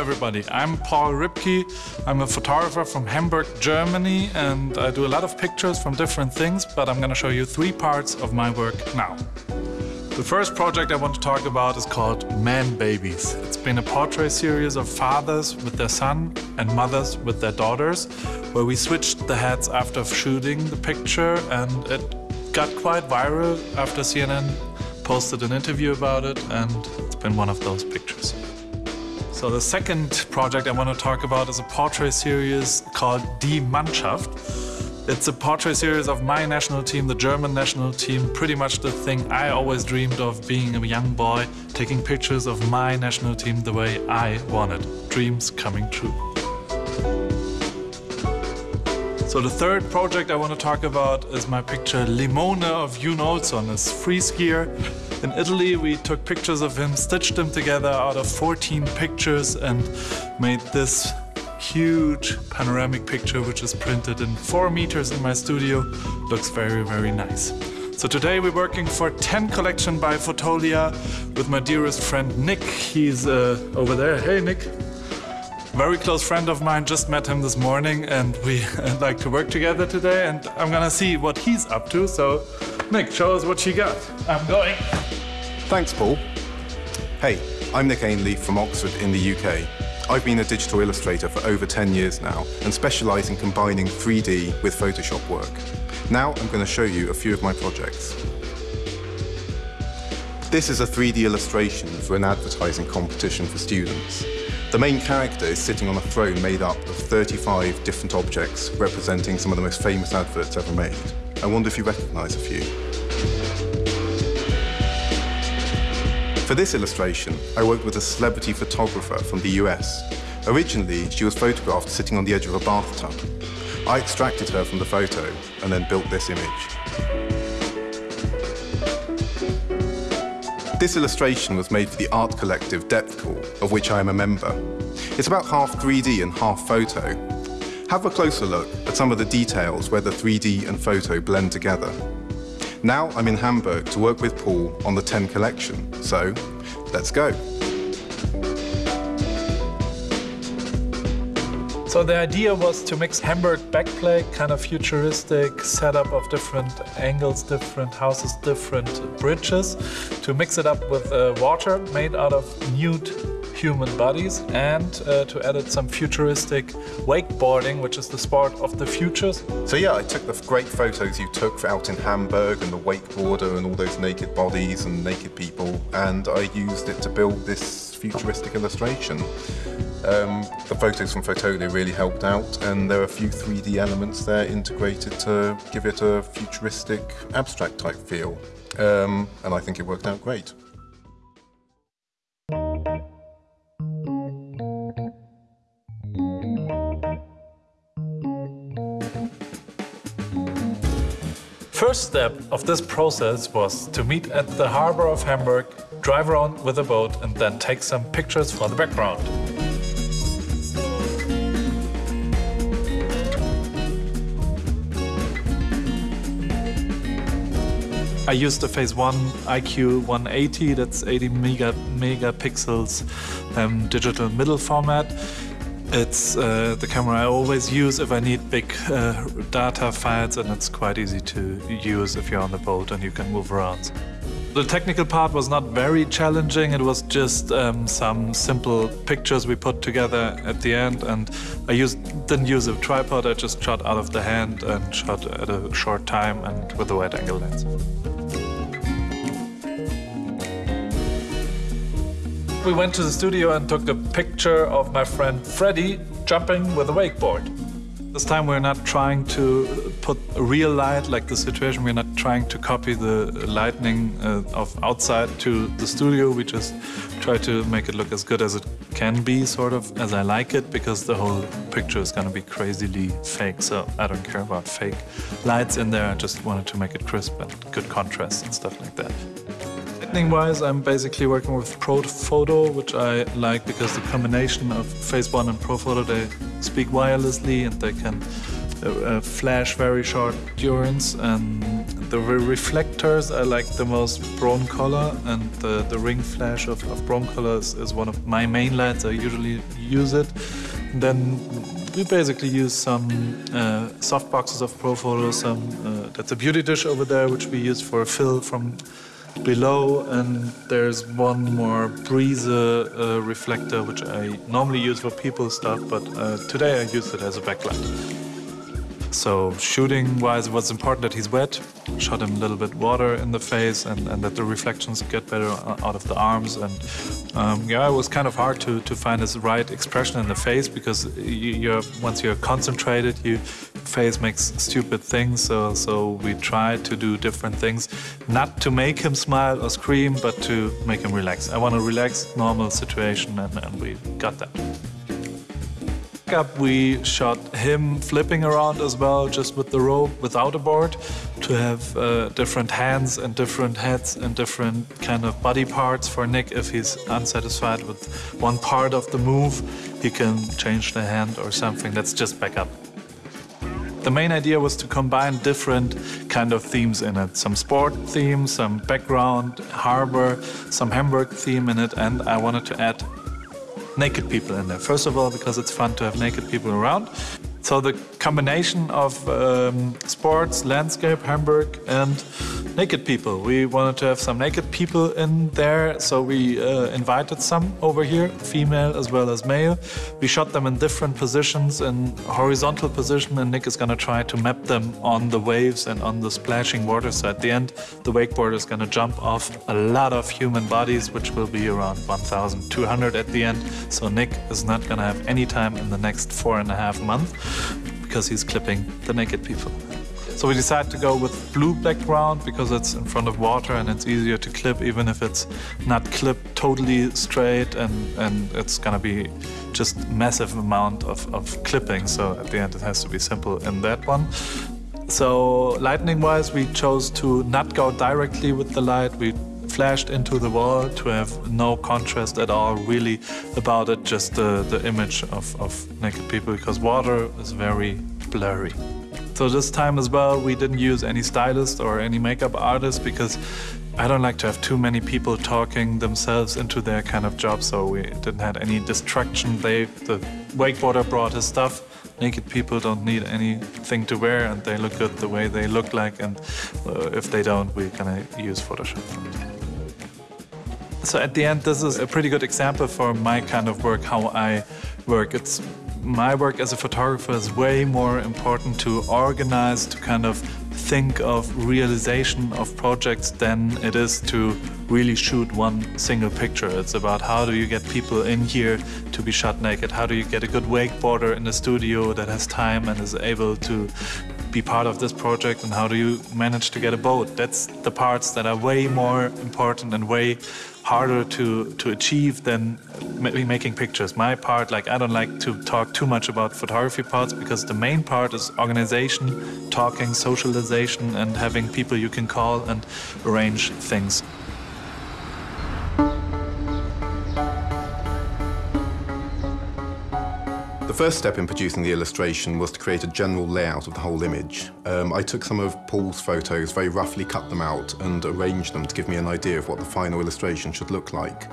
everybody. I'm Paul Ripke. I'm a photographer from Hamburg, Germany, and I do a lot of pictures from different things, but I'm going to show you three parts of my work now. The first project I want to talk about is called Man Babies. It's been a portrait series of fathers with their son and mothers with their daughters, where we switched the heads after shooting the picture, and it got quite viral after CNN posted an interview about it, and it's been one of those pictures. So the second project I want to talk about is a portrait series called Die Mannschaft. It's a portrait series of my national team, the German national team, pretty much the thing I always dreamed of being a young boy, taking pictures of my national team the way I wanted. Dreams coming true. So the third project I want to talk about is my picture Limone of Jon Olsson, a free skier. In Italy, we took pictures of him, stitched them together out of 14 pictures and made this huge panoramic picture which is printed in four meters in my studio. Looks very, very nice. So today we're working for 10 collection by Fotolia with my dearest friend Nick. He's uh, over there. Hey Nick. Very close friend of mine, just met him this morning and we like to work together today and I'm gonna see what he's up to. So Nick, show us what you got. I'm going. Thanks, Paul. Hey, I'm Nick Ainley from Oxford in the UK. I've been a digital illustrator for over 10 years now and specialise in combining 3D with Photoshop work. Now I'm going to show you a few of my projects. This is a 3D illustration for an advertising competition for students. The main character is sitting on a throne made up of 35 different objects representing some of the most famous adverts ever made. I wonder if you recognise a few. For this illustration, I worked with a celebrity photographer from the US. Originally, she was photographed sitting on the edge of a bathtub. I extracted her from the photo and then built this image. This illustration was made for the art collective Depthcore, of which I am a member. It's about half 3D and half photo. Have a closer look at some of the details where the 3D and photo blend together. Now I'm in Hamburg to work with Paul on the 10 collection, so let's go. So the idea was to mix Hamburg backplate, kind of futuristic setup of different angles, different houses, different bridges, to mix it up with uh, water made out of nude human bodies and uh, to add some futuristic wakeboarding, which is the sport of the futures. So yeah, I took the great photos you took out in Hamburg and the wakeboarder and all those naked bodies and naked people and I used it to build this futuristic illustration. Um, the photos from Fotolia really helped out and there are a few 3D elements there integrated to give it a futuristic abstract type feel. Um, and I think it worked out great. First step of this process was to meet at the harbor of Hamburg, drive around with a boat and then take some pictures for the background. I used the Phase 1 IQ 180, that's 80 mega megapixels um, digital middle format. It's uh, the camera I always use if I need big uh, data files and it's quite easy to use if you're on the boat and you can move around. The technical part was not very challenging, it was just um, some simple pictures we put together at the end and I used, didn't use a tripod, I just shot out of the hand and shot at a short time and with a wide angle lens. We went to the studio and took a picture of my friend Freddy jumping with a wakeboard. This time we're not trying to put real light like the situation, we're not trying to copy the lightning uh, of outside to the studio, we just try to make it look as good as it can be, sort of, as I like it, because the whole picture is gonna be crazily fake, so I don't care about fake lights in there, I just wanted to make it crisp and good contrast and stuff like that. Lighting-wise, I'm basically working with Photo, which I like because the combination of Phase 1 and Photo, they speak wirelessly and they can uh, uh, flash very short durance and The reflectors I like the most Broncolor and the, the ring flash of, of Broncolor is, is one of my main lights. I usually use it. Then we basically use some uh, soft boxes of Profoto, some uh, that's a beauty dish over there, which we use for fill from below, and there's one more Briese uh, reflector, which I normally use for people stuff, but uh, today I use it as a backlight. So shooting wise, it was important that he's wet. Shot him a little bit water in the face and, and that the reflections get better out of the arms. And um, yeah, it was kind of hard to, to find his right expression in the face because you, are once you're concentrated, your face makes stupid things. So, so we try to do different things, not to make him smile or scream, but to make him relax. I want a relaxed, normal situation, and, and we got that backup, we shot him flipping around as well, just with the rope, without a board, to have uh, different hands and different heads and different kind of body parts for Nick. If he's unsatisfied with one part of the move, he can change the hand or something. That's just backup. The main idea was to combine different kind of themes in it. Some sport theme, some background, harbor, some Hamburg theme in it, and I wanted to add naked people in there. First of all, because it's fun to have naked people around. So the combination of um, sports, landscape, Hamburg, and naked people. We wanted to have some naked people in there, so we uh, invited some over here, female as well as male. We shot them in different positions, in horizontal position, and Nick is gonna try to map them on the waves and on the splashing water. So at the end, the wakeboard is gonna jump off a lot of human bodies, which will be around 1,200 at the end. So Nick is not gonna have any time in the next four and a half months because he's clipping the naked people. So we decided to go with blue background because it's in front of water and it's easier to clip even if it's not clipped totally straight and, and it's gonna be just massive amount of, of clipping. So at the end it has to be simple in that one. So lightning wise we chose to not go directly with the light. We flashed into the wall to have no contrast at all really about it, just the, the image of, of naked people because water is very blurry. So this time as well, we didn't use any stylist or any makeup artist because I don't like to have too many people talking themselves into their kind of job. So we didn't have any distraction. They, the wakeboarder brought his stuff. Naked people don't need anything to wear and they look good the way they look like. And uh, if they don't, we're gonna use Photoshop. So at the end, this is a pretty good example for my kind of work, how I work. It's my work as a photographer is way more important to organize, to kind of think of realization of projects than it is to really shoot one single picture. It's about how do you get people in here to be shot naked? How do you get a good wakeboarder in the studio that has time and is able to be part of this project and how do you manage to get a boat? That's the parts that are way more important and way harder to, to achieve than making pictures. My part, like I don't like to talk too much about photography parts because the main part is organization, talking, socialization and having people you can call and arrange things. First step in producing the illustration was to create a general layout of the whole image. Um, I took some of Paul's photos, very roughly cut them out and arranged them to give me an idea of what the final illustration should look like.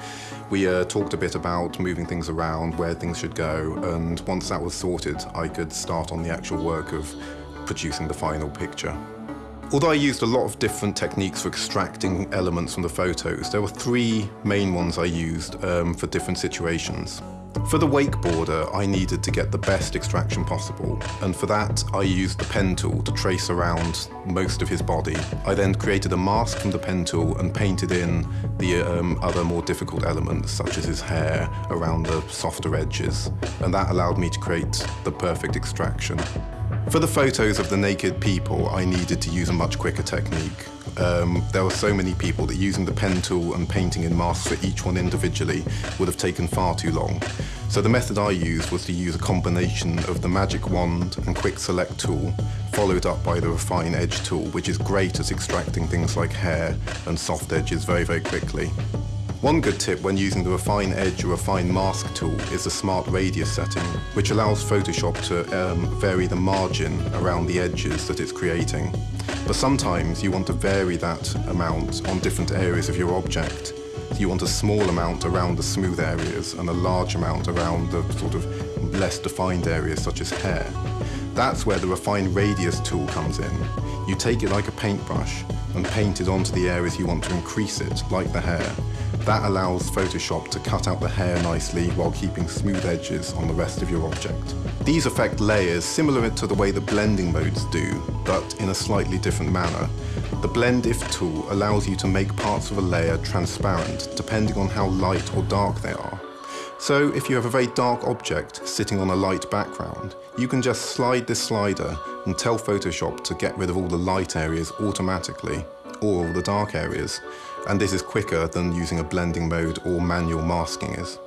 We uh, talked a bit about moving things around, where things should go, and once that was sorted, I could start on the actual work of producing the final picture. Although I used a lot of different techniques for extracting elements from the photos, there were three main ones I used um, for different situations. For the wakeboarder, I needed to get the best extraction possible, and for that I used the pen tool to trace around most of his body. I then created a mask from the pen tool and painted in the um, other more difficult elements, such as his hair, around the softer edges, and that allowed me to create the perfect extraction. For the photos of the naked people, I needed to use a much quicker technique. Um, there were so many people that using the pen tool and painting in masks for each one individually would have taken far too long. So the method I used was to use a combination of the magic wand and quick select tool, followed up by the refine edge tool, which is great at extracting things like hair and soft edges very, very quickly. One good tip when using the Refine Edge or Refine Mask tool is the Smart Radius setting, which allows Photoshop to um, vary the margin around the edges that it's creating. But sometimes you want to vary that amount on different areas of your object. You want a small amount around the smooth areas and a large amount around the sort of less defined areas such as hair. That's where the Refine Radius tool comes in. You take it like a paintbrush and paint it onto the areas you want to increase it, like the hair. That allows Photoshop to cut out the hair nicely while keeping smooth edges on the rest of your object. These affect layers similar to the way the blending modes do, but in a slightly different manner. The Blend If tool allows you to make parts of a layer transparent depending on how light or dark they are. So if you have a very dark object sitting on a light background, you can just slide this slider and tell Photoshop to get rid of all the light areas automatically, or all the dark areas, and this is quicker than using a blending mode or manual masking is.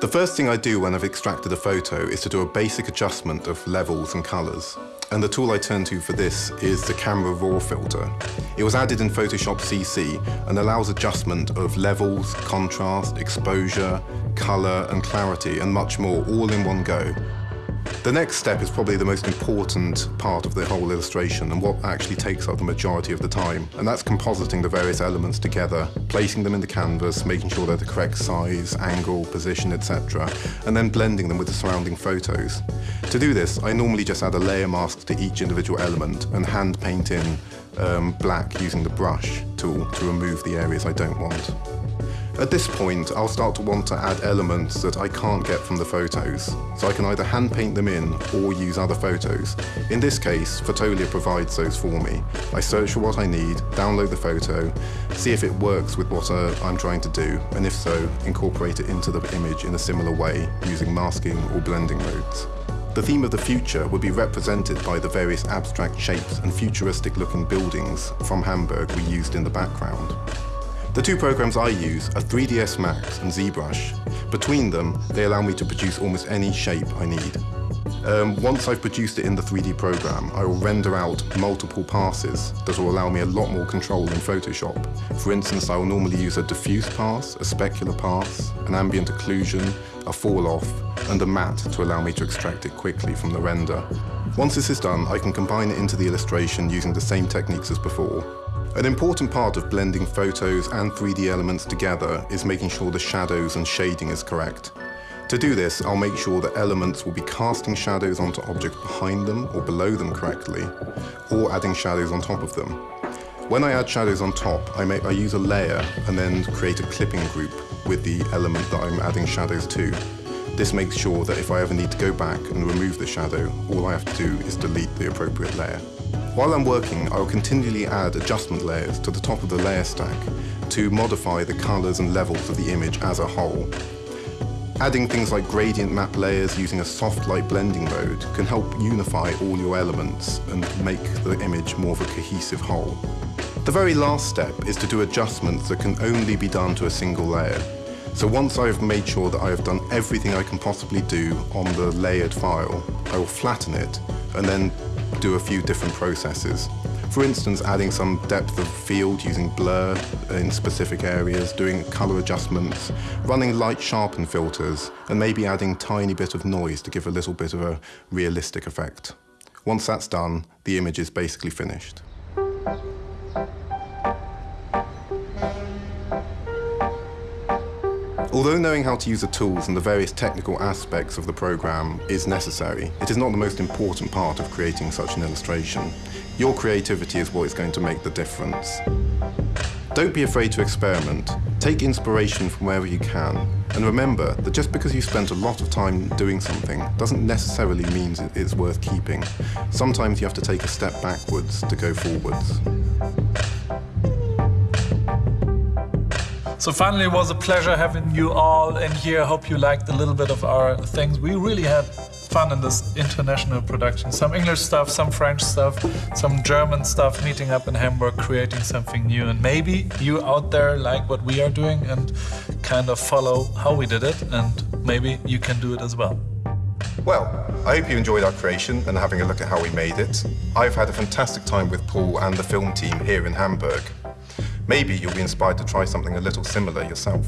The first thing I do when I've extracted a photo is to do a basic adjustment of levels and colours. And the tool I turn to for this is the Camera Raw filter. It was added in Photoshop CC and allows adjustment of levels, contrast, exposure, colour and clarity and much more all in one go. The next step is probably the most important part of the whole illustration and what actually takes up the majority of the time, and that's compositing the various elements together, placing them in the canvas, making sure they're the correct size, angle, position, etc., and then blending them with the surrounding photos. To do this, I normally just add a layer mask to each individual element and hand paint in um, black using the brush tool to remove the areas I don't want. At this point, I'll start to want to add elements that I can't get from the photos, so I can either hand paint them in or use other photos. In this case, Fotolia provides those for me. I search for what I need, download the photo, see if it works with what uh, I'm trying to do, and if so, incorporate it into the image in a similar way, using masking or blending modes. The theme of the future would be represented by the various abstract shapes and futuristic looking buildings from Hamburg we used in the background. The two programs I use are 3ds Max and ZBrush. Between them, they allow me to produce almost any shape I need. Um, once I've produced it in the 3D program, I will render out multiple passes that will allow me a lot more control in Photoshop. For instance, I will normally use a diffuse pass, a specular pass, an ambient occlusion, a fall off, and a matte to allow me to extract it quickly from the render. Once this is done, I can combine it into the illustration using the same techniques as before. An important part of blending photos and 3D elements together is making sure the shadows and shading is correct. To do this, I'll make sure that elements will be casting shadows onto objects behind them or below them correctly, or adding shadows on top of them. When I add shadows on top, I, make, I use a layer and then create a clipping group with the element that I'm adding shadows to. This makes sure that if I ever need to go back and remove the shadow, all I have to do is delete the appropriate layer. While I'm working, I will continually add adjustment layers to the top of the layer stack to modify the colors and levels of the image as a whole. Adding things like gradient map layers using a soft light blending mode can help unify all your elements and make the image more of a cohesive whole. The very last step is to do adjustments that can only be done to a single layer. So once I've made sure that I have done everything I can possibly do on the layered file, I will flatten it and then do a few different processes. For instance, adding some depth of field using blur in specific areas, doing color adjustments, running light sharpen filters, and maybe adding tiny bit of noise to give a little bit of a realistic effect. Once that's done, the image is basically finished. Although knowing how to use the tools and the various technical aspects of the program is necessary, it is not the most important part of creating such an illustration. Your creativity is what is going to make the difference. Don't be afraid to experiment. Take inspiration from wherever you can. And remember that just because you spent a lot of time doing something doesn't necessarily mean it's worth keeping. Sometimes you have to take a step backwards to go forwards. So finally, it was a pleasure having you all in here. Hope you liked a little bit of our things. We really had fun in this international production. Some English stuff, some French stuff, some German stuff, meeting up in Hamburg, creating something new. And maybe you out there like what we are doing and kind of follow how we did it, and maybe you can do it as well. Well, I hope you enjoyed our creation and having a look at how we made it. I've had a fantastic time with Paul and the film team here in Hamburg. Maybe you'll be inspired to try something a little similar yourself.